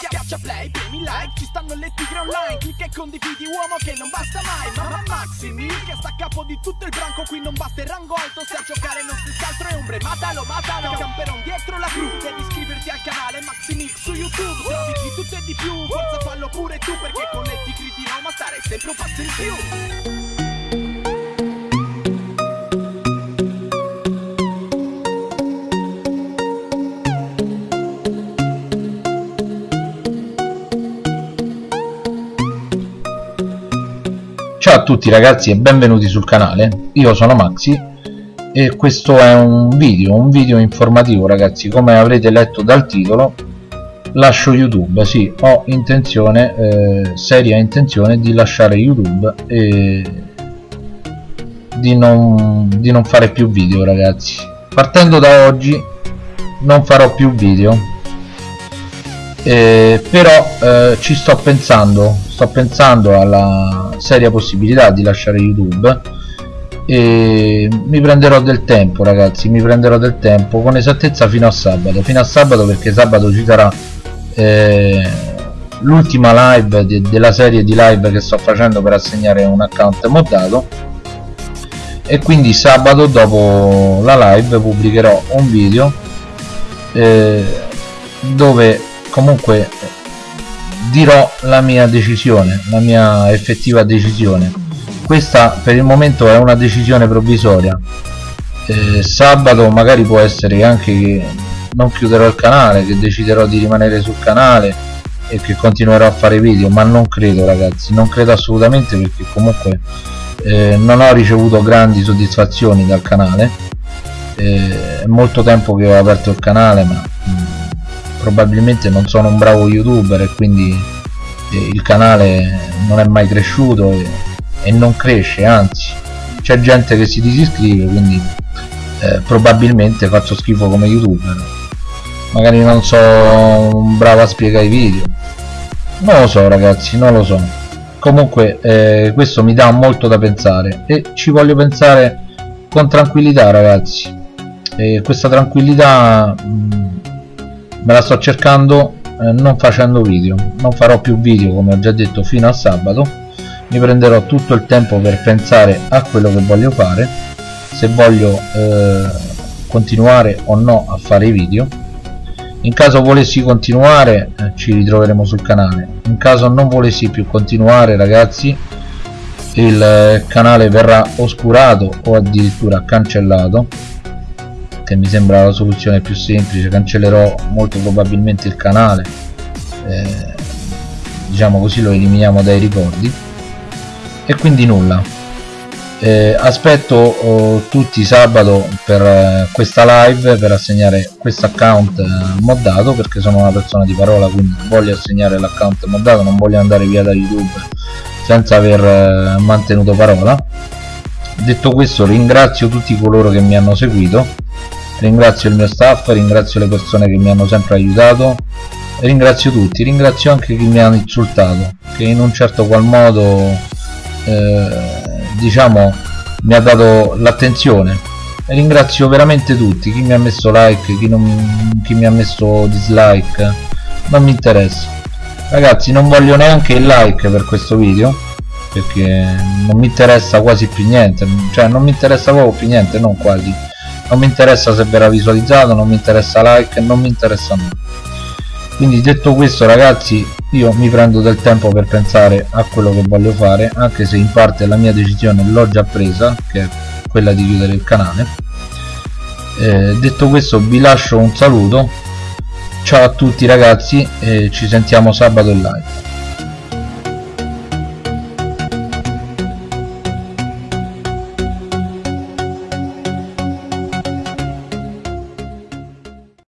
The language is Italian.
Schiaccia play, premi like, ci stanno le tigre online. Clicca e condividi uomo che non basta mai. Mamma Maximi, che sta a capo di tutto il branco. Qui non basta il rango alto, se a giocare non si altro è ombre. Matalo, matalo, camperon dietro la cru. Devi iscriverti al canale Maximix su YouTube. Trovi di tutto e di più, forza fallo pure tu Perché con le tigre di Roma stare sempre un passo in più tutti ragazzi e benvenuti sul canale, io sono Maxi e questo è un video, un video informativo ragazzi, come avrete letto dal titolo lascio YouTube, sì, ho intenzione, eh, seria intenzione di lasciare YouTube e di non, di non fare più video ragazzi. Partendo da oggi non farò più video. Eh, però eh, ci sto pensando sto pensando alla seria possibilità di lasciare youtube e mi prenderò del tempo ragazzi mi prenderò del tempo con esattezza fino a sabato fino a sabato perché sabato ci sarà eh, l'ultima live de della serie di live che sto facendo per assegnare un account moddato e quindi sabato dopo la live pubblicherò un video eh, dove comunque dirò la mia decisione la mia effettiva decisione. Questa per il momento è una decisione provvisoria. Eh, sabato magari può essere anche che non chiuderò il canale che deciderò di rimanere sul canale e che continuerò a fare video ma non credo ragazzi. Non credo assolutamente perché comunque eh, non ho ricevuto grandi soddisfazioni dal canale. Eh, è molto tempo che ho aperto il canale ma probabilmente non sono un bravo youtuber e quindi eh, il canale non è mai cresciuto e, e non cresce anzi c'è gente che si disiscrive quindi eh, probabilmente faccio schifo come youtuber. Magari non so bravo a spiegare i video. Non lo so ragazzi non lo so. Comunque eh, questo mi dà molto da pensare e ci voglio pensare con tranquillità ragazzi. E questa tranquillità mh, mm, me la sto cercando eh, non facendo video. Non farò più video come ho già detto fino a sabato. Mi prenderò tutto il tempo per pensare a quello che voglio fare se voglio eh, continuare o no a fare i video. In caso volessi continuare eh, ci ritroveremo sul canale. In caso non volessi più continuare ragazzi il eh, canale verrà oscurato o addirittura cancellato che mi sembra la soluzione più semplice cancellerò molto probabilmente il canale eh, diciamo così lo eliminiamo dai ricordi. E quindi nulla. Eh, aspetto oh, tutti sabato per eh, questa live per assegnare questo account eh, moddato perché sono una persona di parola quindi voglio assegnare l'account moddato non voglio andare via da youtube senza aver eh, mantenuto parola. Detto questo ringrazio tutti coloro che mi hanno seguito ringrazio il mio staff ringrazio le persone che mi hanno sempre aiutato ringrazio tutti. Ringrazio anche chi mi ha insultato che in un certo qual modo eh, diciamo mi ha dato l'attenzione. Ringrazio veramente tutti chi mi ha messo like chi, non, chi mi ha messo dislike non mi interessa. Ragazzi non voglio neanche il like per questo video perché non mi interessa quasi più niente cioè non mi interessa proprio più niente non quasi non mi interessa se verrà visualizzato non mi interessa like non mi interessa nulla. Quindi detto questo ragazzi io mi prendo del tempo per pensare a quello che voglio fare anche se in parte la mia decisione l'ho già presa che è quella di chiudere il canale. Eh, detto questo vi lascio un saluto. Ciao a tutti ragazzi e ci sentiamo sabato in live